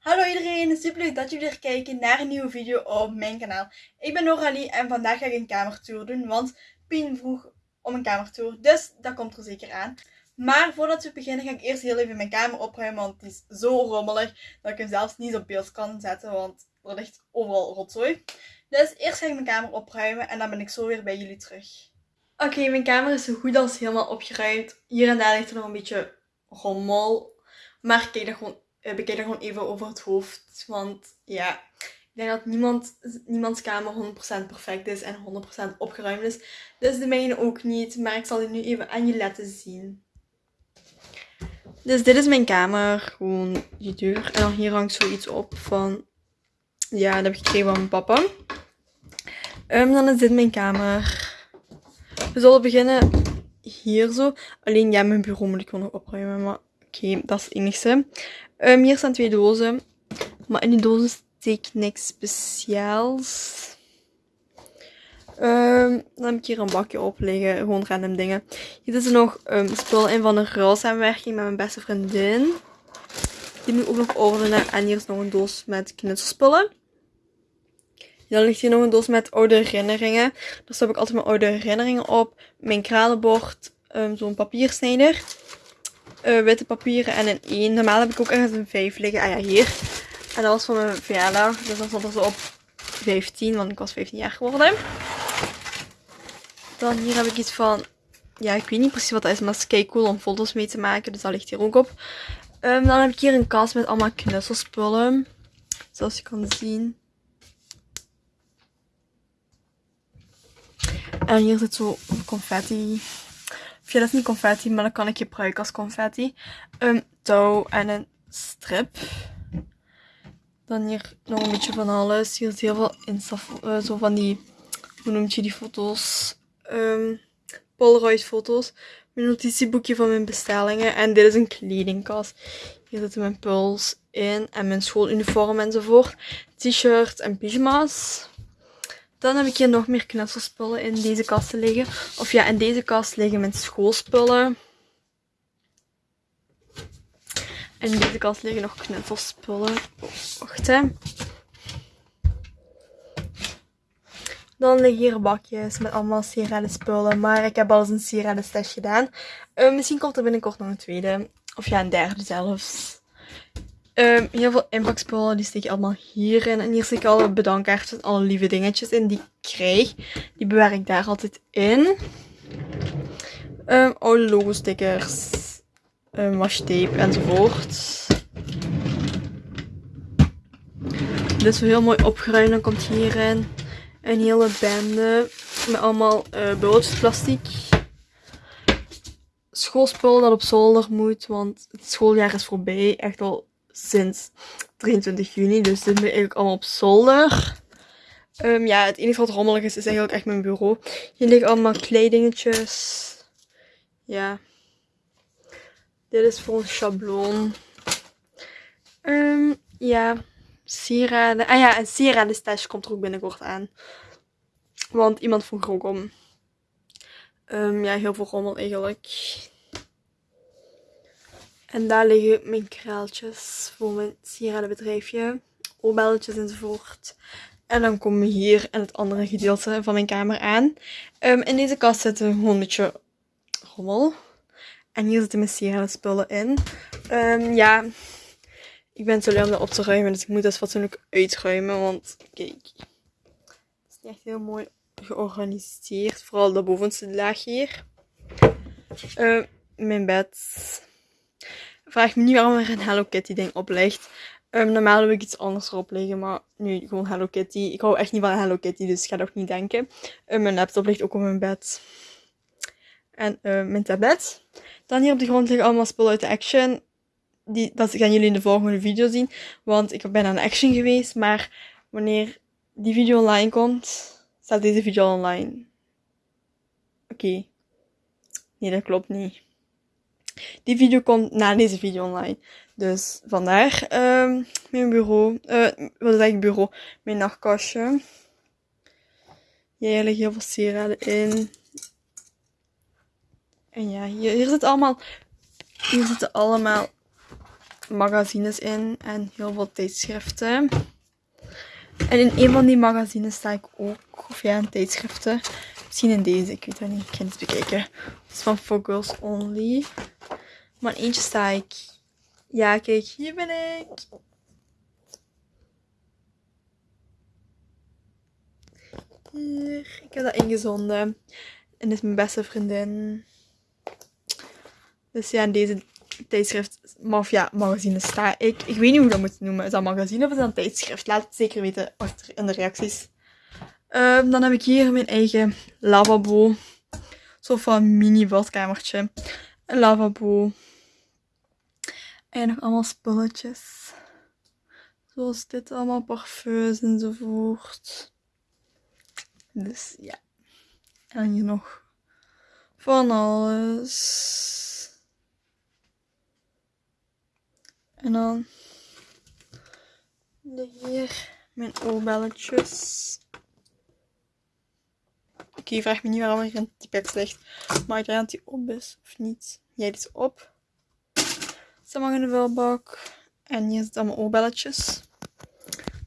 Hallo iedereen, super leuk dat jullie weer kijken naar een nieuwe video op mijn kanaal. Ik ben Noralie en vandaag ga ik een kamertour doen, want Pien vroeg om een kamertour, dus dat komt er zeker aan. Maar voordat we beginnen ga ik eerst heel even mijn kamer opruimen, want het is zo rommelig dat ik hem zelfs niet op beeld kan zetten, want er ligt overal rotzooi. Dus eerst ga ik mijn kamer opruimen en dan ben ik zo weer bij jullie terug. Oké, mijn kamer is zo goed als helemaal opgeruimd. Hier en daar ligt er nog een beetje rommel. Maar kijk dat gewoon bekijk dat gewoon even over het hoofd. Want ja, ik denk dat niemand, niemands kamer 100% perfect is en 100% opgeruimd is. Dus de mijne ook niet. Maar ik zal die nu even aan je laten zien. Dus dit is mijn kamer. Gewoon die deur. En dan hier hangt zoiets op van... Ja, dat heb ik gekregen van mijn papa. Um, dan is dit mijn kamer. We zullen beginnen hier zo. Alleen ja, mijn bureau moet ik gewoon nog opruimen. Maar oké, dat is het enigste. Um, hier staan twee dozen. Maar in die dozen steek niks speciaals. Um, dan heb ik hier een bakje op liggen. Gewoon random dingen. Hier zitten nog um, spullen in van een ruilsamenwerking met mijn beste vriendin. Die moet ik ook nog ordenen. En hier is nog een doos met knutselspullen. Dan ligt hier nog een doos met oude herinneringen. Daar heb ik altijd mijn oude herinneringen op. Mijn kralenbord. Um, Zo'n papiersnijder uh, witte papieren en een 1. Normaal heb ik ook ergens een 5 liggen. Ah ja, hier. En dat was van mijn verjaardag. Dus dan stond er zo op 15, want ik was 15 jaar geworden. Dan hier heb ik iets van... Ja, ik weet niet precies wat dat is, maar het is kei cool om foto's mee te maken. Dus dat ligt hier ook op. Um, dan heb ik hier een kast met allemaal knutselspullen. Zoals je kan zien. En hier zit zo confetti ja, dat is niet confetti, maar dan kan ik gebruiken als confetti. Een touw en een strip. Dan hier nog een beetje van alles. Hier is heel veel Insta, uh, zo van die, hoe noemt je die foto's? Um, Polaroid foto's. Mijn notitieboekje van mijn bestellingen. En dit is een kledingkast. Hier zitten mijn puls in en mijn schooluniform enzovoort. T-shirts en pyjama's. Dan heb ik hier nog meer knutselspullen in deze kast liggen. Of ja, in deze kast liggen mijn schoolspullen. En in deze kast liggen nog knutselspullen. Wacht hè. Dan liggen hier bakjes met allemaal spullen. Maar ik heb al eens een sieradenstash gedaan. Uh, misschien komt er binnenkort nog een tweede. Of ja, een derde zelfs. Um, heel veel inpakspullen, die steek je allemaal hierin. En hier steek ik alle bedankkaartjes alle lieve dingetjes in die ik krijg. Die bewaar ik daar altijd in. Um, oude logo stickers. Um, washi enzovoort. Dit is heel mooi opgeruimd. Dan komt hierin een hele bende met allemaal uh, plastic. Schoolspul dat op zolder moet, want het schooljaar is voorbij. Echt al sinds 23 juni. Dus dit ben eigenlijk allemaal op zolder. Um, ja, het enige wat rommelig is, is eigenlijk echt mijn bureau. Hier liggen allemaal kledingetjes. Ja. Dit is voor een schabloon. Um, ja. Sieraden. Ah ja, een sieraden stash komt er ook binnenkort aan. Want iemand vroeg er ook om. Um, ja, heel veel rommel eigenlijk. En daar liggen mijn kraaltjes voor mijn sieradenbedrijfje. Oorbelletjes enzovoort. En dan komen we hier in het andere gedeelte van mijn kamer aan. Um, in deze kast gewoon een beetje rommel. En hier zitten mijn sieradenspullen in. Um, ja, ik ben te lui om dat op te ruimen. Dus ik moet dat fatsoenlijk uitruimen. Want kijk, het is echt heel mooi georganiseerd. Vooral de bovenste laag hier. Uh, mijn bed Vraag me niet waarom er een Hello Kitty ding op ligt. Um, normaal heb ik iets anders erop liggen, maar nu gewoon Hello Kitty. Ik hou echt niet van Hello Kitty, dus ik ga dat niet denken. Um, mijn laptop ligt ook op mijn bed. En uh, mijn tablet. Dan hier op de grond liggen allemaal spullen uit de Action. Die, dat gaan jullie in de volgende video zien. Want ik ben aan Action geweest, maar wanneer die video online komt, staat deze video online. Oké. Nee, dat klopt niet. Die video komt na deze video online. Dus vandaar um, mijn bureau. Uh, wat is eigenlijk bureau? Mijn nachtkastje. Hier liggen heel veel sieraden in. En ja, hier, hier allemaal... Hier zitten allemaal magazines in en heel veel tijdschriften. En in een van die magazines sta ik ook, of ja, in tijdschriften. Misschien in deze, ik weet het niet, ik ga het bekijken. Het is van For Girls Only. Maar eentje sta ik. Ja, kijk, hier ben ik. Hier, ik heb dat ingezonden. En dit is mijn beste vriendin. Dus ja, in deze tijdschrift, of ja, magazine sta ik. Ik weet niet hoe dat moet noemen. Is dat magazine of is dat een tijdschrift? Laat het zeker weten achter in de reacties. Um, dan heb ik hier mijn eigen lavabo. Zo van mini badkamertje. Een lavabo. En nog allemaal spulletjes. Zoals dit allemaal, parfums enzovoort. Dus ja. En hier nog van alles. En dan hier mijn oorbelletjes. Oké, okay, vraag me niet waarom er een pipet ligt. Maar ik denk dat die op is of niet. Jij is op. Ze mag in de vuilbak. En hier zitten allemaal oorbelletjes.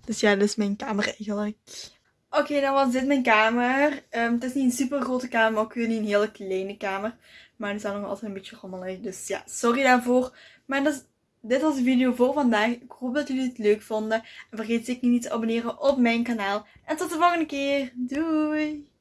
Dus ja, dit is mijn kamer eigenlijk. Oké, dan was dit mijn kamer. Um, het is niet een super grote kamer, ook weer niet een hele kleine kamer. Maar er staat nog altijd een beetje rommelig. Dus ja, sorry daarvoor. Maar dat is dit was de video voor vandaag. Ik hoop dat jullie het leuk vonden. En vergeet zeker niet te abonneren op mijn kanaal. En tot de volgende keer. Doei!